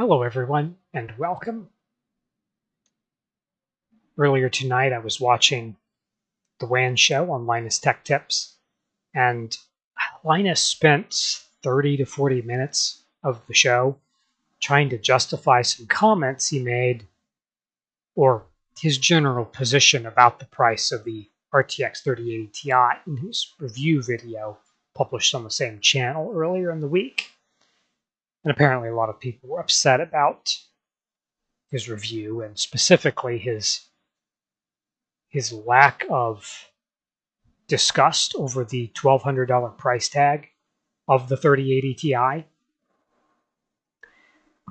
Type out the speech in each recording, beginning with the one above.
Hello, everyone, and welcome. Earlier tonight, I was watching the WAN show on Linus Tech Tips, and Linus spent 30 to 40 minutes of the show trying to justify some comments he made or his general position about the price of the RTX 3080 Ti in his review video published on the same channel earlier in the week. And apparently, a lot of people were upset about his review and specifically his his lack of disgust over the $1,200 price tag of the 3080 Ti.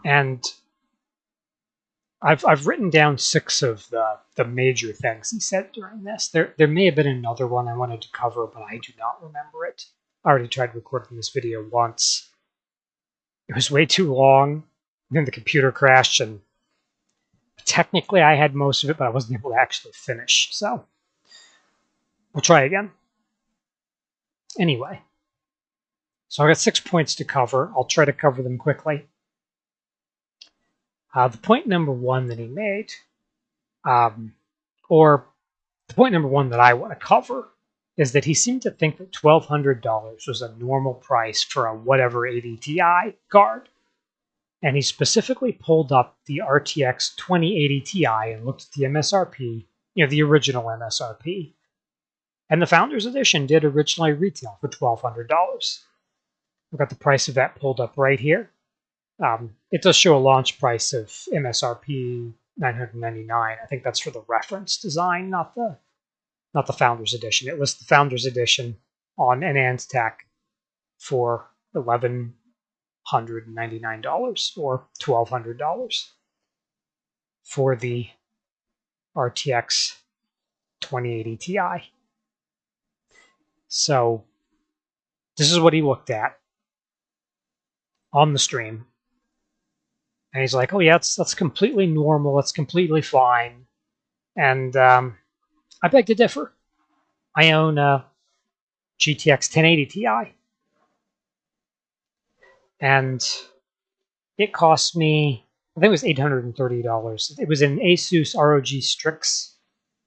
And I've I've written down six of the the major things he said during this. There there may have been another one I wanted to cover, but I do not remember it. I already tried recording this video once. It was way too long. Then the computer crashed, and technically I had most of it, but I wasn't able to actually finish. So we'll try again. Anyway, so I got six points to cover. I'll try to cover them quickly. Uh, the point number one that he made, um, or the point number one that I want to cover, is that he seemed to think that $1,200 was a normal price for a whatever 80 Ti card. And he specifically pulled up the RTX 2080 Ti and looked at the MSRP, you know, the original MSRP. And the Founders Edition did originally retail for $1,200. We've got the price of that pulled up right here. Um, it does show a launch price of MSRP 999. I think that's for the reference design, not the not the Founders Edition. It was the Founders Edition on AnandTech for eleven hundred ninety nine dollars or twelve hundred dollars for the RTX 2080 Ti. So this is what he looked at on the stream and he's like, "Oh yeah, that's that's completely normal. That's completely fine." And um, I beg to differ. I own a GTX 1080 Ti, and it cost me. I think it was eight hundred and thirty dollars. It was an Asus ROG Strix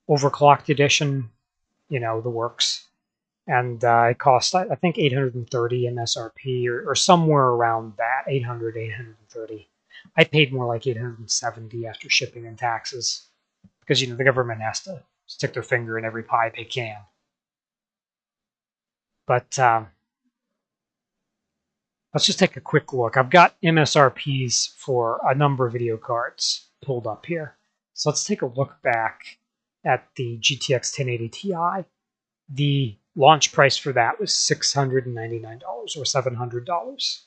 overclocked edition. You know the works, and uh, it cost I, I think 830 MSRP or, or somewhere around that 800 830 I paid more like 870 after shipping and taxes because you know the government has to stick their finger in every pie they can. But um, let's just take a quick look. I've got MSRPs for a number of video cards pulled up here. So let's take a look back at the GTX 1080 Ti. The launch price for that was $699 or $700.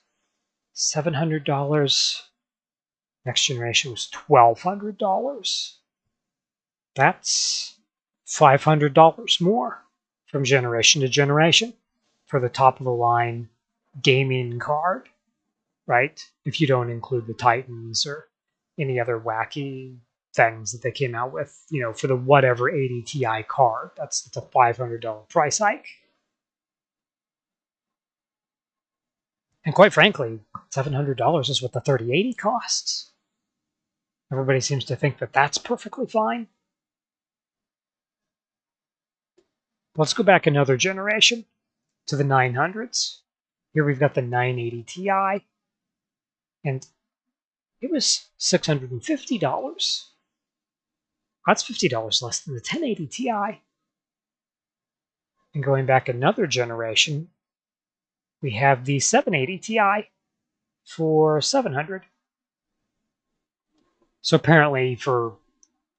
$700 Next generation was $1,200. That's $500 more from generation to generation for the top of the line gaming card, right? If you don't include the Titans or any other wacky things that they came out with, you know, for the whatever 80 Ti card, that's, a $500 price hike. And quite frankly, $700 is what the 3080 costs. Everybody seems to think that that's perfectly fine. Let's go back another generation to the 900s. Here we've got the 980 Ti, and it was $650. That's $50 less than the 1080 Ti. And going back another generation, we have the 780 Ti for 700 so apparently for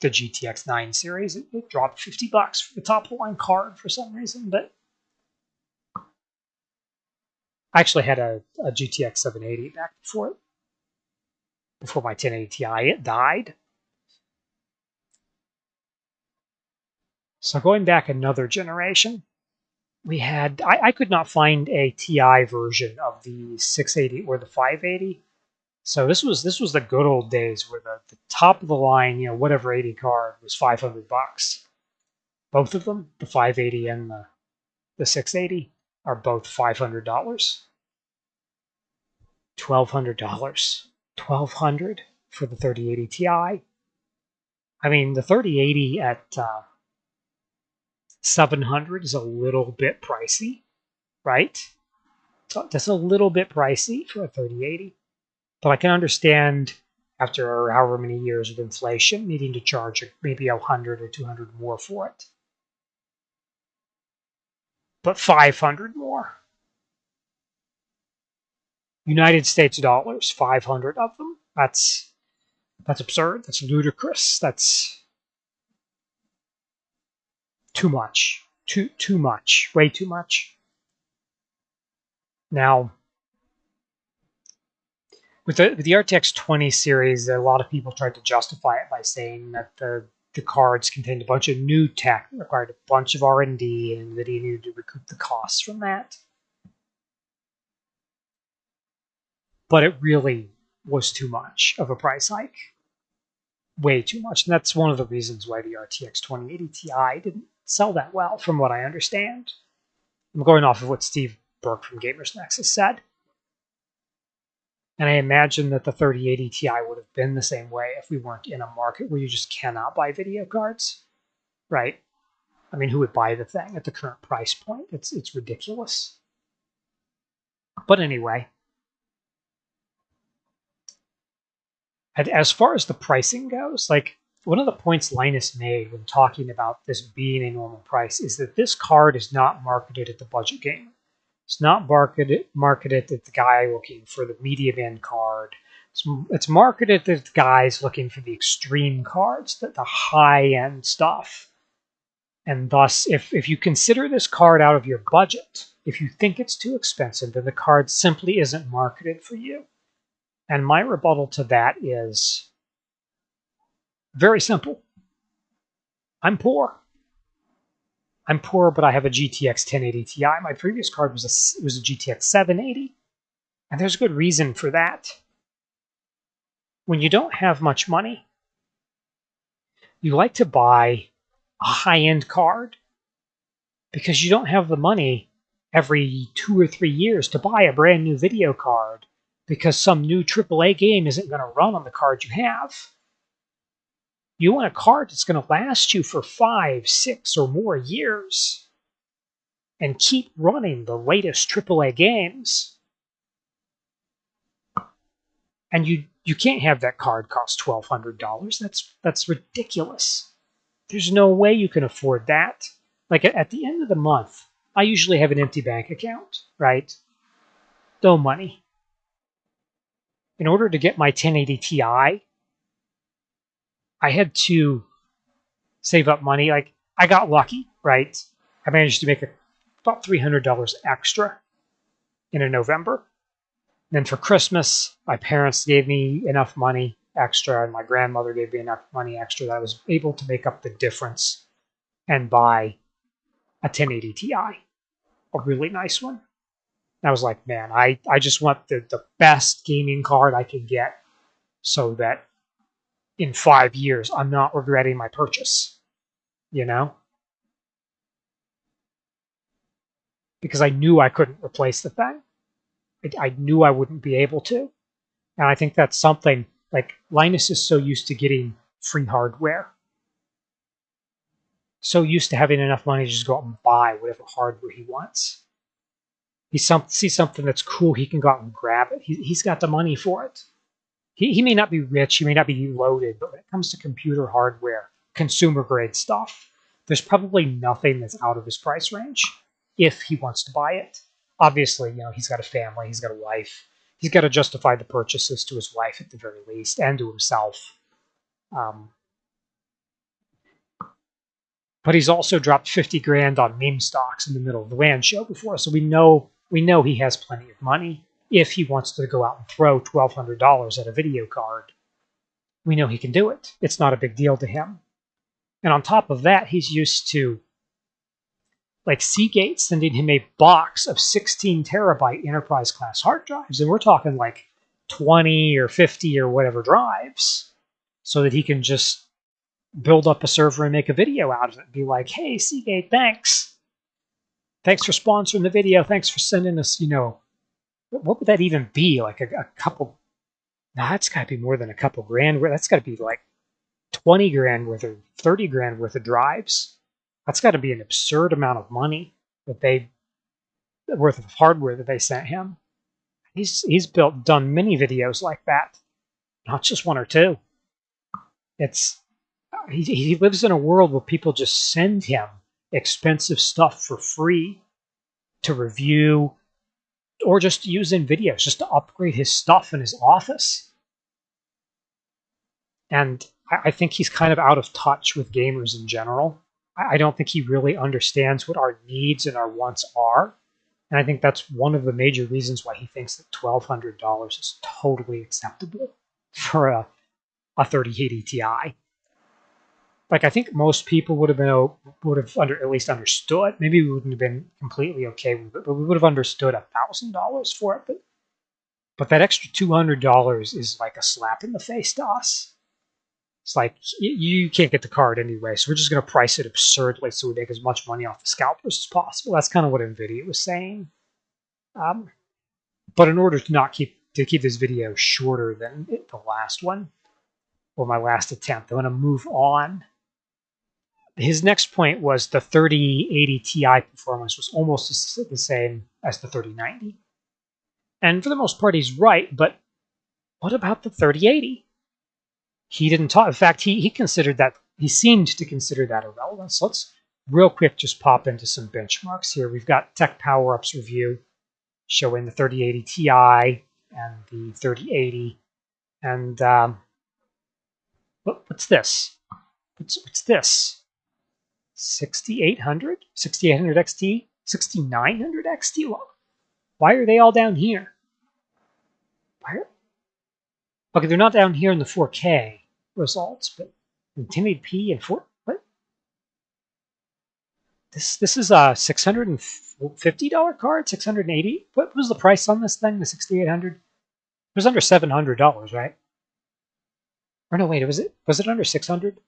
the GTX 9 series, it, it dropped 50 bucks for the top line card for some reason, but I actually had a, a GTX 780 back before it, before my 1080 Ti it died. So going back another generation, we had I, I could not find a TI version of the 680 or the 580 so this was this was the good old days where the, the top of the line, you know, whatever 80 card was 500 bucks. Both of them, the 580 and the the 680, are both $500. $1,200 1200 for the 3080 Ti. I mean, the 3080 at uh, 700 is a little bit pricey, right? So that's a little bit pricey for a 3080, but I can understand after however many years of inflation needing to charge maybe 100 or 200 more for it. But 500 more. United States dollars, 500 of them. That's that's absurd. That's ludicrous. That's too much. Too too much. Way too much. Now, with the with the RTX 20 series, a lot of people tried to justify it by saying that the the cards contained a bunch of new tech required a bunch of R&D, and NVIDIA needed to recoup the costs from that. But it really was too much of a price hike. Way too much. And that's one of the reasons why the RTX 2080 Ti didn't sell that well, from what I understand. I'm going off of what Steve Burke from Gamers Nexus said. And I imagine that the 3080 Ti would have been the same way if we weren't in a market where you just cannot buy video cards, right? I mean, who would buy the thing at the current price point? It's it's ridiculous. But anyway, as far as the pricing goes, like one of the points Linus made when talking about this being a normal price is that this card is not marketed at the budget gamer. It's not marketed marketed at the guy looking for the medium end card. It's, it's marketed at the guys looking for the extreme cards, the, the high end stuff. And thus, if, if you consider this card out of your budget, if you think it's too expensive, then the card simply isn't marketed for you. And my rebuttal to that is very simple. I'm poor. I'm poor, but I have a GTX 1080 Ti. My previous card was a was a GTX 780, and there's a good reason for that. When you don't have much money, you like to buy a high-end card because you don't have the money every two or three years to buy a brand new video card because some new AAA game isn't going to run on the card you have. You want a card that's going to last you for five, six, or more years and keep running the latest AAA games. And you you can't have that card cost twelve hundred dollars. That's that's ridiculous. There's no way you can afford that. Like at the end of the month, I usually have an empty bank account, right? No money. In order to get my 1080 Ti, I had to save up money. Like I got lucky, right? I managed to make a, about three hundred dollars extra in a November. then for Christmas, my parents gave me enough money extra, and my grandmother gave me enough money extra that I was able to make up the difference and buy a 1080 Ti, a really nice one. And I was like, man, I, I just want the, the best gaming card I can get so that in five years, I'm not regretting my purchase. You know? Because I knew I couldn't replace the thing. I, I knew I wouldn't be able to. And I think that's something like Linus is so used to getting free hardware. So used to having enough money to just go out and buy whatever hardware he wants. He some, sees something that's cool, he can go out and grab it. He, he's got the money for it he, he may not be rich, he may not be loaded, but when it comes to computer hardware, consumer grade stuff, there's probably nothing that's out of his price range if he wants to buy it. Obviously, you know, he's got a family, he's got a wife. He's got to justify the purchases to his wife at the very least and to himself. Um, but he's also dropped 50 grand on meme stocks in the middle of the WAN show before, so we know we know he has plenty of money if he wants to go out and throw $1,200 at a video card, we know he can do it. It's not a big deal to him. And on top of that, he's used to like Seagate sending him a box of 16 terabyte enterprise class hard drives. And we're talking like 20 or 50 or whatever drives so that he can just build up a server and make a video out of it be like, hey, Seagate, thanks. Thanks for sponsoring the video. Thanks for sending us, you know, what would that even be? Like a, a couple Nah, that's got to be more than a couple grand. That's got to be like 20 grand worth of 30 grand worth of drives. That's got to be an absurd amount of money that they worth of hardware that they sent him. He's he's built done many videos like that, not just one or two. It's he, he lives in a world where people just send him expensive stuff for free to review or just use in videos just to upgrade his stuff in his office. And I, think he's kind of out of touch with gamers in general. I, I don't think he really understands what our needs and our wants are. And I think that's one of the major reasons why he thinks that $1,200 is totally acceptable for a, a 3080 Ti like I think most people would have been would have under at least understood. Maybe we wouldn't have been completely okay with it, but we would have understood a thousand dollars for it. But but that extra two hundred dollars is like a slap in the face to us. It's like you can't get the card anyway, so we're just going to price it absurdly so we make as much money off the scalpers as possible. That's kind of what Nvidia was saying. Um, but in order to not keep to keep this video shorter than the last one or my last attempt, I'm going to move on his next point was the 3080 Ti performance was almost the same as the 3090. And for the most part, he's right, but what about the 3080? He didn't talk. In fact, he, he considered that, he seemed to consider that irrelevant. So let's real quick just pop into some benchmarks here. We've got TechPowerUp's review showing the 3080 Ti and the 3080. And um, what, what's this? What's, what's this? 6800, 6800 XT, 6900 XT. Why are they all down here? Why are... Okay, they're not down here in the 4K results, but in 1080p and 4. What? This this is a $650 card, 680. What was the price on this thing? The 6800. It was under $700, right? Or no, wait, was it was it under 600?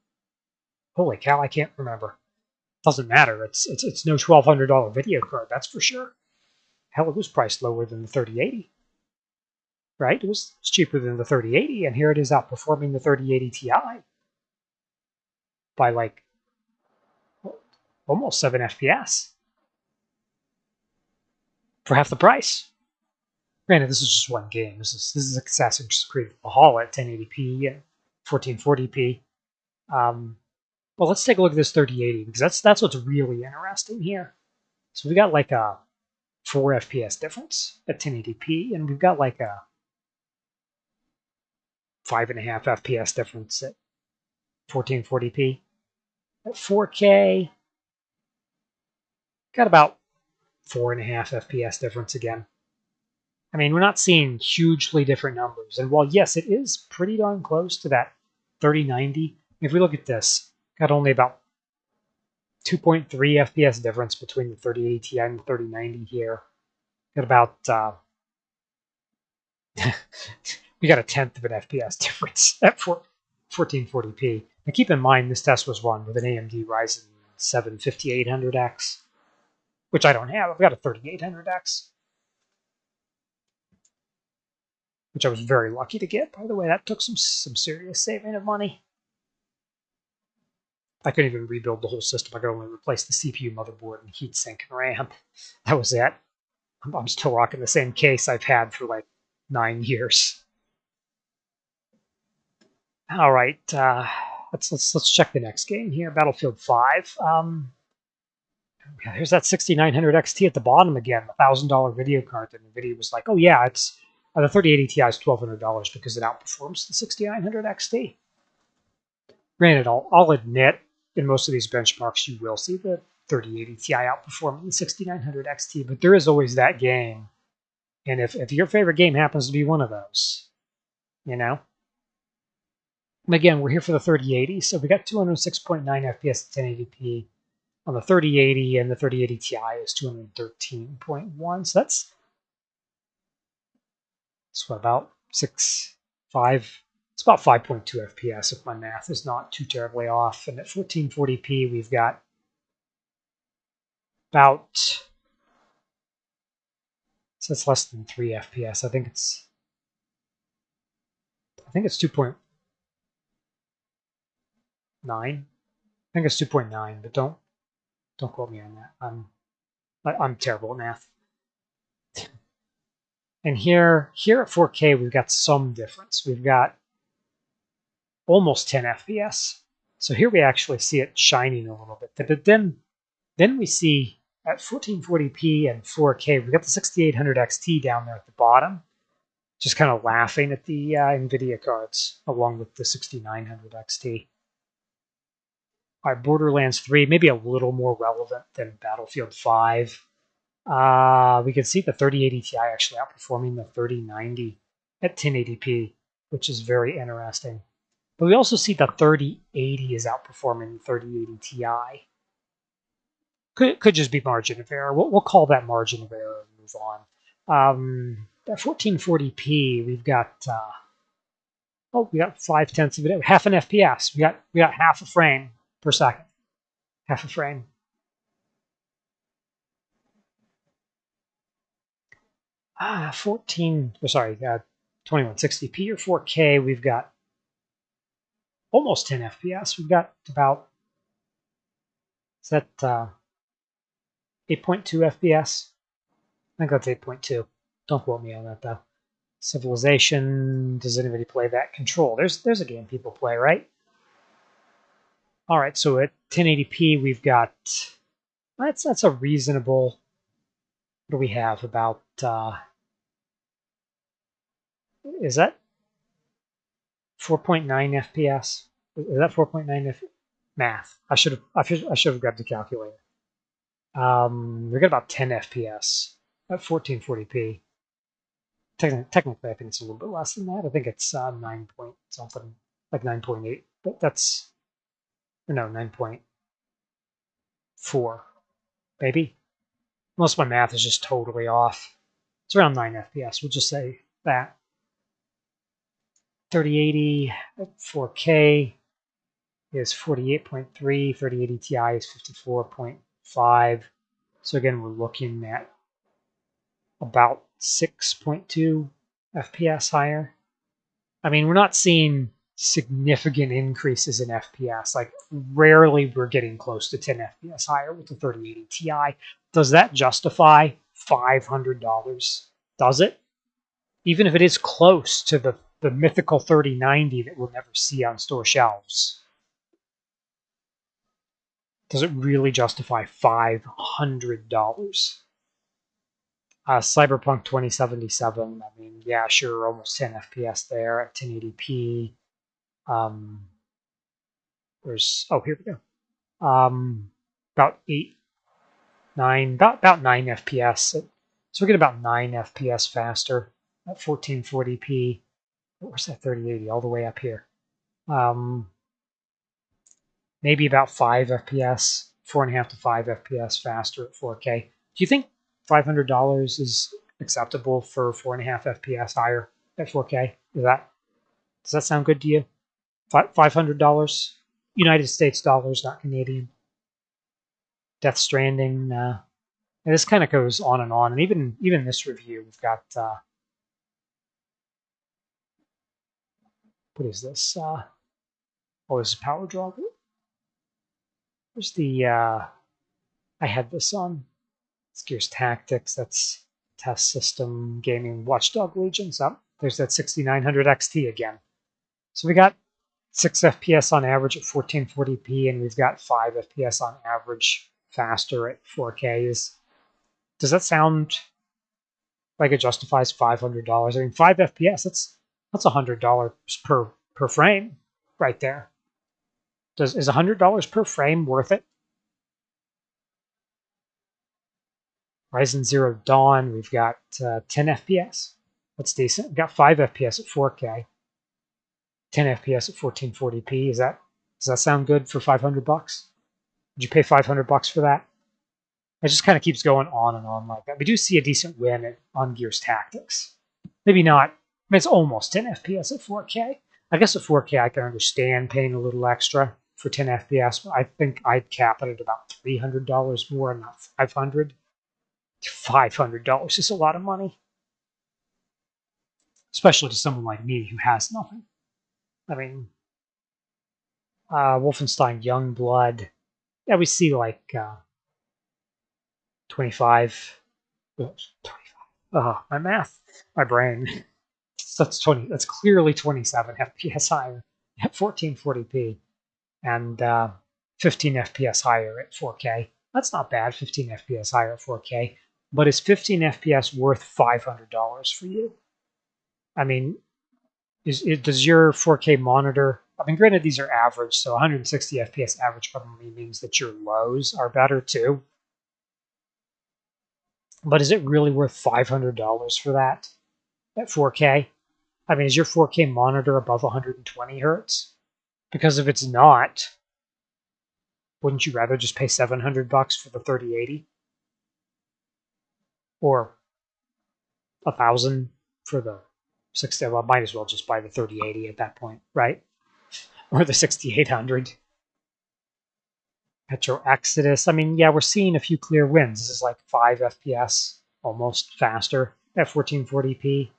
Holy cow, I can't remember doesn't matter. It's it's it's no twelve hundred dollar video card, that's for sure. Hell, it was priced lower than the thirty eighty. Right? It was, cheaper than the thirty eighty, and here it is outperforming the thirty eighty Ti by like almost seven FPS for half the price. Granted, this is just one game. This is this is Assassin's Creed Valhalla at 1080p and 1440p. Um, well, let's take a look at this 3080 because that's that's what's really interesting here. So we got like a 4 FPS difference at 1080p, and we've got like a 5.5 FPS difference at 1440p. At 4K, got about 4.5 FPS difference again. I mean, we're not seeing hugely different numbers. And while, yes, it is pretty darn close to that 3090, if we look at this, got only about 2.3 FPS difference between the 3080 Ti and the 3090 here. Got about uh, we got a tenth of an FPS difference at 1440p. Now keep in mind this test was run with an AMD Ryzen 7 5800X, which I don't have. I've got a 3800X, which I was very lucky to get. By the way, that took some some serious saving of money. I couldn't even rebuild the whole system. I could only replace the CPU, motherboard, and heatsink and RAM. That was it. I'm, still rocking the same case I've had for like nine years. All right, uh, let's let's let's check the next game here. Battlefield 5. Um, here's that 6900 XT at the bottom again, the thousand dollar video card. The video was like, oh yeah, it's uh, the 3080 Ti is twelve hundred dollars because it outperforms the 6900 XT. Granted, I'll, I'll admit in most of these benchmarks, you will see the 3080 Ti outperforming the 6900 XT, but there is always that game. And if, if your favorite game happens to be one of those, you know? Again, we're here for the 3080, so we got 206.9 FPS at 1080p on the 3080, and the 3080 Ti is 213.1. So that's, that's what, about six, five, it's about 5.2 FPS if my math is not too terribly off. And at 1440p, we've got about, so it's less than 3 FPS. I think it's I think it's 2.9. I think it's 2.9, but don't don't quote me on that. I'm I'm terrible at math. And here here at 4K we've got some difference. We've got almost 10 FPS. So here we actually see it shining a little bit. But then then we see at 1440p and 4K, we've got the 6800 XT down there at the bottom, just kind of laughing at the uh, NVIDIA cards along with the 6900 XT. Right, Borderlands 3, maybe a little more relevant than Battlefield 5. Uh, we can see the 3080 Ti actually outperforming the 3090 at 1080p, which is very interesting. But we also see the 3080 is outperforming the 3080 Ti. Could, could just be margin of error. We'll, we'll call that margin of error and move on. Um, at 1440p, we've got uh, oh, we got five tenths of it, half an FPS. We got we got half a frame per second, half a frame. Ah, 14. Oh, sorry, uh, 2160p or 4K. We've got almost 10 FPS. We've got about is that uh, 8.2 FPS. I think that's 8.2. Don't quote me on that though. Civilization. Does anybody play that? Control. There's there's a game people play, right? All right. So at 1080p, we've got that's that's a reasonable. What do we have about? Uh, is that 4.9 FPS? Is that 4.9 F? Math. I should have I should I should have grabbed a calculator. Um, we got about 10 FPS at 1440p. Technically, technically, I think it's a little bit less than that. I think it's uh, 9 point something, like 9.8. But that's, no, 9.4, maybe. Most of my math is just totally off. It's around 9 FPS. We'll just say that. 3080 at 4K is 48.3, 3080 Ti is 54.5. So again, we're looking at about 6.2 FPS higher. I mean, we're not seeing significant increases in FPS. Like rarely we're getting close to 10 FPS higher with the 3080 Ti. Does that justify $500? Does it? Even if it is close to the, the mythical 3090 that we'll never see on store shelves does it really justify $500? Uh, Cyberpunk 2077, I mean, yeah, sure, almost 10 FPS there at 1080p. Um, there's, oh, here we go. Um, about 8, 9, about, about 9 FPS. So we get about 9 FPS faster at 1440p. Where's that 3080? All the way up here. Um, maybe about 5 FPS, 4.5 to 5 FPS faster at 4K. Do you think $500 is acceptable for 4.5 FPS higher at 4K? Is that does that sound good to you? $500 United States dollars, not Canadian. Death Stranding. Uh, this kind of goes on and on. And even even this review, we've got uh, what is this? Uh, oh, this is Power Draw. Where's the, uh, I had this on. It's Gears Tactics. That's test system gaming Watchdog Legions. Up oh, there's that 6900 XT again. So we got 6 FPS on average at 1440p, and we've got 5 FPS on average faster at 4K. Is does that sound like it justifies $500? I mean, 5 FPS. That's that's a $100 per per frame right there. Does is $100 per frame worth it? Horizon Zero Dawn, we've got uh, 10 FPS. That's decent. We've got 5 FPS at 4K. 10 FPS at 1440p. Is that does that sound good for 500 bucks? Would you pay 500 bucks for that? It just kind of keeps going on and on like that. We do see a decent win on Gears Tactics. Maybe not. I mean, it's almost 10 FPS at 4K. I guess at 4K I can understand paying a little extra for 10 FPS, I think I'd cap it at about $300 more, not 500 $500 is a lot of money. Especially to someone like me who has nothing. I mean, uh, Wolfenstein Youngblood. Yeah, we see like uh, 25. Oops, 25. Oh, my math, my brain. That's 20. That's clearly 27 FPS higher at 1440p, and uh, 15 FPS higher at 4K. That's not bad. 15 FPS higher at 4K. But is 15 FPS worth $500 for you? I mean, is it, does your 4K monitor? I mean, granted, these are average, so 160 FPS average probably means that your lows are better too. But is it really worth $500 for that at 4K? I mean, is your 4K monitor above 120 hertz? Because if it's not, wouldn't you rather just pay 700 bucks for the 3080? Or a thousand for the 60? Well, might as well just buy the 3080 at that point, right? Or the 6800. Metro Exodus. I mean, yeah, we're seeing a few clear wins. This is like 5 FPS, almost faster at 1440p,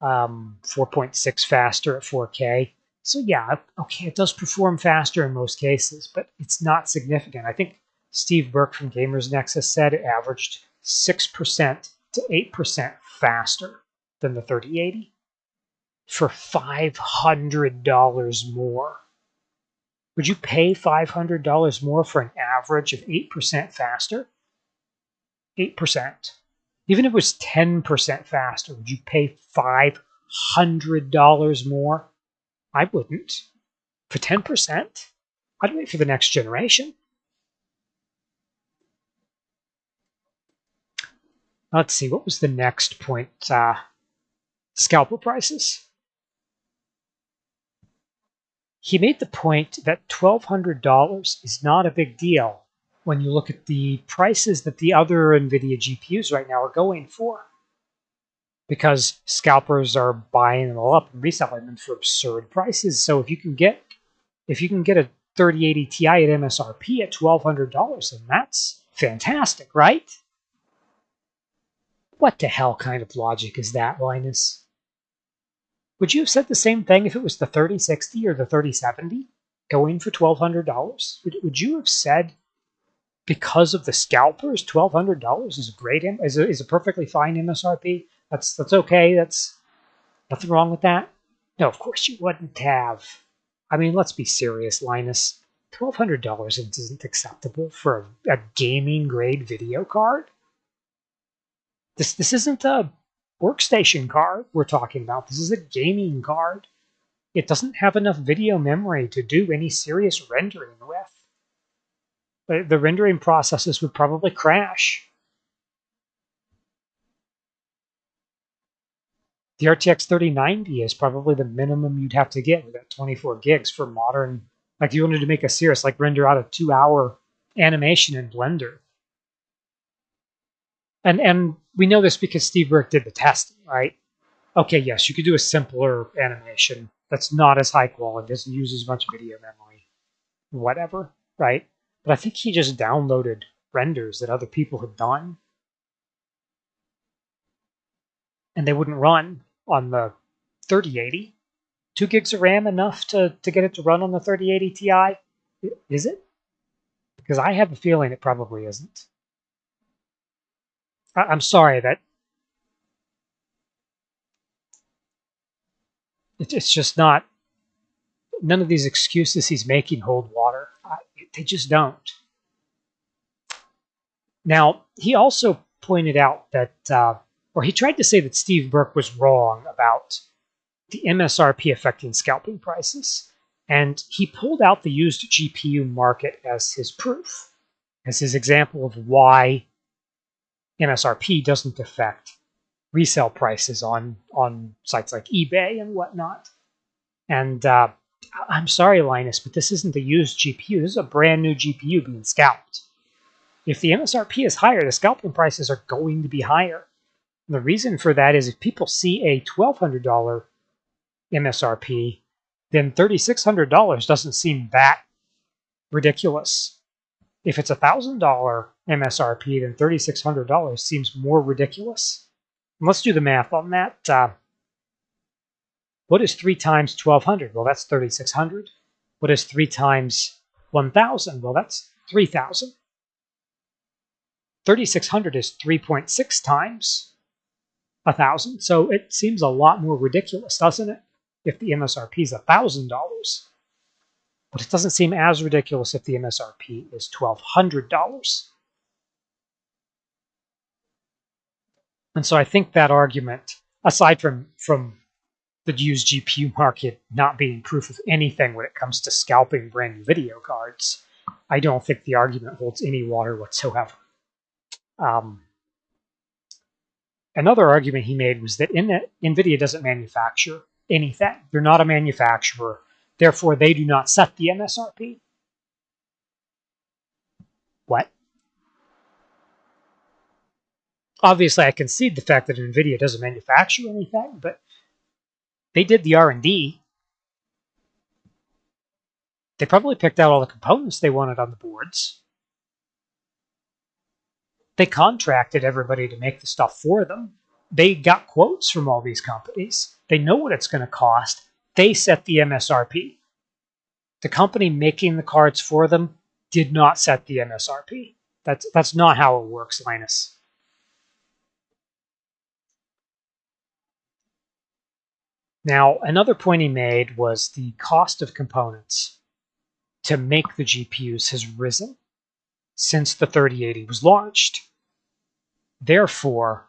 um, 4.6 faster at 4K. So yeah, okay, it does perform faster in most cases, but it's not significant. I think Steve Burke from Gamers Nexus said it averaged 6% to 8% faster than the 3080 for $500 more. Would you pay $500 more for an average of 8% faster? 8%. Even if it was 10% faster, would you pay $500 more? I wouldn't. For 10%? I'd wait for the next generation. Let's see, what was the next point? Uh, scalper prices. He made the point that $1,200 is not a big deal when you look at the prices that the other NVIDIA GPUs right now are going for. Because scalpers are buying them all up and reselling them for absurd prices. So if you can get if you can get a 3080 Ti at MSRP at $1,200, then that's fantastic, right? What the hell kind of logic is that, Linus? Would you have said the same thing if it was the 3060 or the 3070 going for $1,200? Would, would you have said because of the scalpers, $1,200 is a great, is a, is a perfectly fine MSRP? That's, that's okay. That's nothing wrong with that. No, of course you wouldn't have. I mean, let's be serious, Linus. $1,200 isn't acceptable for a, a gaming grade video card. This this isn't a workstation card we're talking about. This is a gaming card. It doesn't have enough video memory to do any serious rendering with. The rendering processes would probably crash. The RTX 3090 is probably the minimum you'd have to get with that 24 gigs for modern. Like, if you wanted to make a serious, like, render out a two hour animation in Blender, and and we know this because Steve Burke did the testing, right? Okay, yes, you could do a simpler animation that's not as high quality, doesn't use as much video memory, whatever, right? But I think he just downloaded renders that other people had done, and they wouldn't run on the 3080. Two gigs of RAM enough to, to get it to run on the 3080 Ti? Is it? Because I have a feeling it probably isn't. I, am sorry that it's just not. None of these excuses he's making hold water. they just don't. Now he also pointed out that, uh, or he tried to say that Steve Burke was wrong about the MSRP affecting scalping prices, and he pulled out the used GPU market as his proof, as his example of why MSRP doesn't affect resale prices on on sites like eBay and whatnot. And uh, I'm sorry, Linus, but this isn't a used GPU. This is a brand new GPU being scalped. If the MSRP is higher, the scalping prices are going to be higher. The reason for that is if people see a $1,200 MSRP, then $3,600 doesn't seem that ridiculous. If it's a $1,000 MSRP, then $3,600 seems more ridiculous. And let's do the math on that. Uh, What is 3 times 1200? Well, that's 3600. What is 3 times 1000? Well, that's 3000. 3600 is 3.6 times 1000. So it seems a lot more ridiculous, doesn't it? If the MSRP is a $1,000. But it doesn't seem as ridiculous if the MSRP is $1,200. And so I think that argument, aside from, from the used GPU market not being proof of anything when it comes to scalping brand new video cards, I don't think the argument holds any water whatsoever. Um, another argument he made was that in NVIDIA doesn't manufacture anything. They're not a manufacturer. Therefore, they do not set the MSRP. What? Obviously, I concede the fact that NVIDIA doesn't manufacture anything, but they did the R&D. They probably picked out all the components they wanted on the boards. They contracted everybody to make the stuff for them. They got quotes from all these companies. They know what it's going to cost. They set the MSRP. The company making the cards for them did not set the MSRP. That's that's not how it works, Linus. Now, another point he made was the cost of components to make the GPUs has risen since the 3080 was launched. Therefore,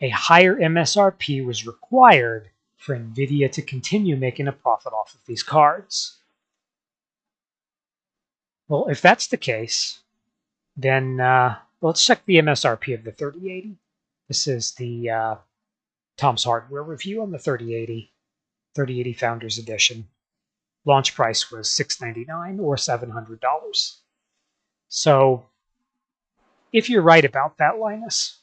a higher MSRP was required for NVIDIA to continue making a profit off of these cards. Well, if that's the case, then uh, let's check the MSRP of the 3080. This is the uh, Tom's Hardware review on the 3080, 3080 Founders Edition. Launch price was 699 or $700. So if you're right about that, Linus,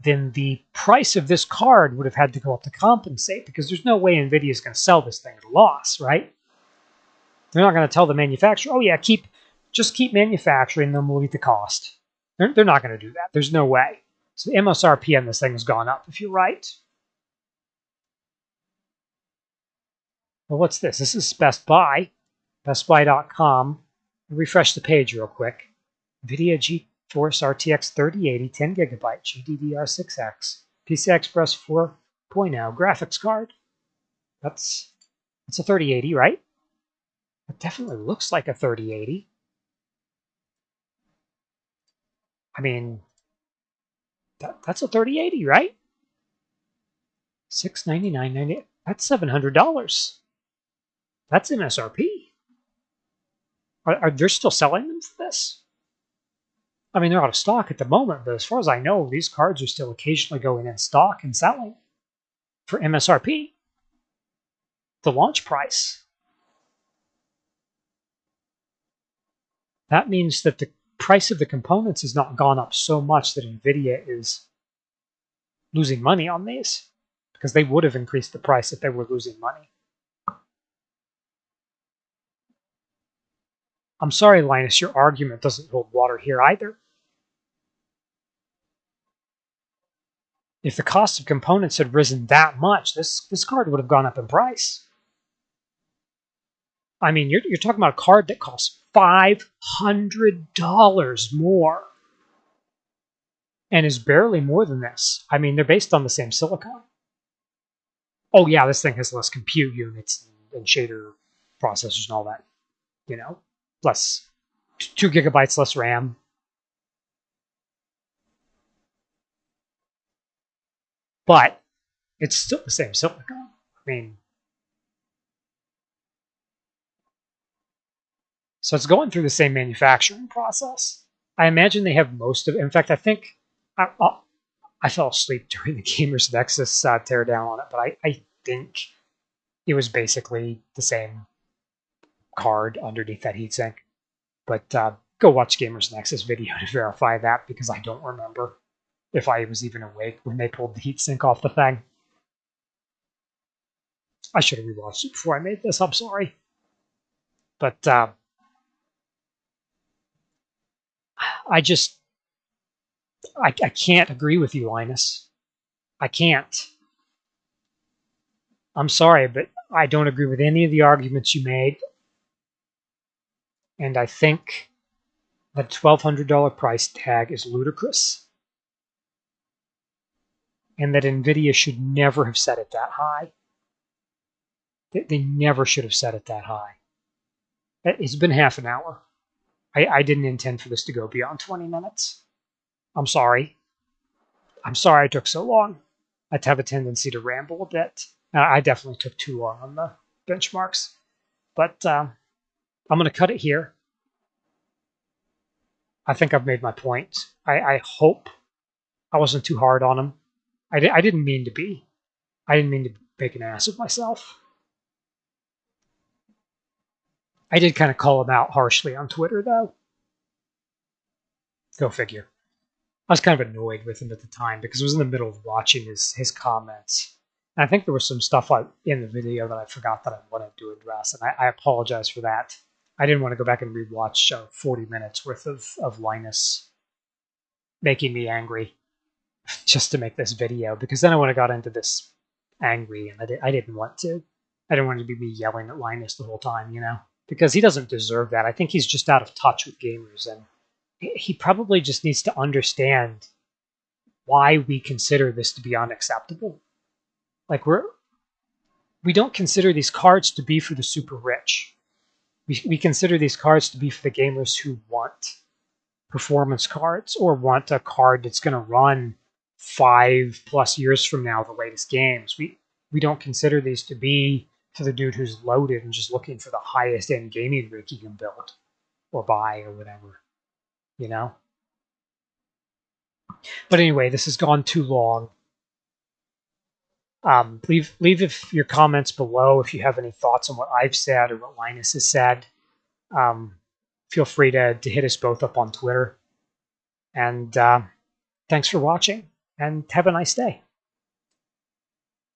then the price of this card would have had to go up to compensate because there's no way NVIDIA is going to sell this thing at a loss, right? They're not going to tell the manufacturer, oh yeah, keep just keep manufacturing, then we'll eat the cost. They're, they're not going to do that. There's no way. So the MSRP on this thing has gone up, if you're right. Well, what's this? This is Best Buy, bestbuy.com. Refresh the page real quick. NVIDIA GeForce RTX 3080 10 gigabyte GDDR6X PCI Express 4.0 graphics card. That's that's a 3080, right? It definitely looks like a 3080. I mean, that, that's a 3080, right? 699.90. That's $700. That's MSRP. Are, are they still selling them for this? I mean, they're out of stock at the moment, but as far as I know, these cards are still occasionally going in stock and selling for MSRP. The launch price. That means that the price of the components has not gone up so much that NVIDIA is losing money on these because they would have increased the price if they were losing money. I'm sorry, Linus, your argument doesn't hold water here either. If the cost of components had risen that much, this, this card would have gone up in price. I mean, you're, you're talking about a card that costs $500 more and is barely more than this. I mean, they're based on the same silicon. Oh, yeah, this thing has less compute units and shader processors and all that, you know, less, two gigabytes less RAM. But it's still the same silicon. I mean, So it's going through the same manufacturing process. I imagine they have most of. In fact, I think I, I, I fell asleep during the Gamers Nexus uh, teardown on it, but I, I think it was basically the same card underneath that heatsink. But uh, go watch Gamers Nexus video to verify that because I don't remember if I was even awake when they pulled the heatsink off the thing. I should have rewatched it before I made this. I'm sorry. But uh, I just, I, I can't agree with you, Linus. I can't. I'm sorry, but I don't agree with any of the arguments you made. And I think the $1,200 price tag is ludicrous. And that NVIDIA should never have set it that high. They never should have set it that high. It's been half an hour. I, I didn't intend for this to go beyond 20 minutes. I'm sorry. I'm sorry I took so long. I have a tendency to ramble a bit. I definitely took too long on the benchmarks. But um, I'm going to cut it here. I think I've made my point. I, I hope I wasn't too hard on him. I, di- I didn't mean to be. I didn't mean to make an ass of myself. I did kind of call him out harshly on Twitter, though. Go figure. I was kind of annoyed with him at the time because I was in the middle of watching his his comments. And I think there was some stuff in the video that I forgot that I wanted to address, and I, I apologize for that. I didn't want to go back and rewatch uh, 40 minutes worth of, of Linus making me angry just to make this video because then I would have got into this angry and I, did, I didn't want to. I didn't want to be me yelling at Linus the whole time, you know, because he doesn't deserve that. I think he's just out of touch with gamers and he probably just needs to understand why we consider this to be unacceptable. Like we're we don't consider these cards to be for the super rich. We, we consider these cards to be for the gamers who want performance cards or want a card that's going to run five plus years from now the latest games. We we don't consider these to be for the dude who's loaded and just looking for the highest end gaming rig he can build or buy or whatever you know? But anyway, this has gone too long. Um, leave leave if your comments below if you have any thoughts on what I've said or what Linus has said. Um, feel free to, to hit us both up on Twitter. And uh, thanks for watching, and have a nice day.